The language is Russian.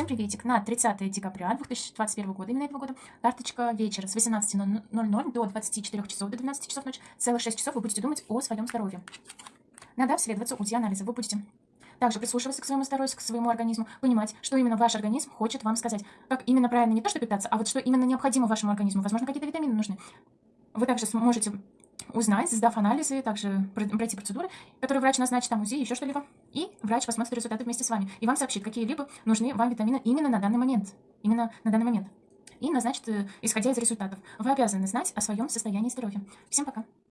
Всем приветик. На 30 декабря 2021 года, именно этого года, карточка вечера с 18.00 до 24 часов, до 12 часов ночи, целых 6 часов вы будете думать о своем здоровье. Надо обследоваться УЗИ-анализа. Вы будете также прислушиваться к своему здоровью, к своему организму, понимать, что именно ваш организм хочет вам сказать. Как именно правильно не то, что питаться, а вот что именно необходимо вашему организму. Возможно, какие-то витамины нужны. Вы также сможете узнать, сдав анализы, также пройти процедуры, которые врач назначит, там УЗИ, еще что-либо. И врач посмотрит результаты вместе с вами. И вам сообщит, какие-либо нужны вам витамины именно на данный момент. Именно на данный момент. И назначит, э, исходя из результатов. Вы обязаны знать о своем состоянии здоровья. Всем пока.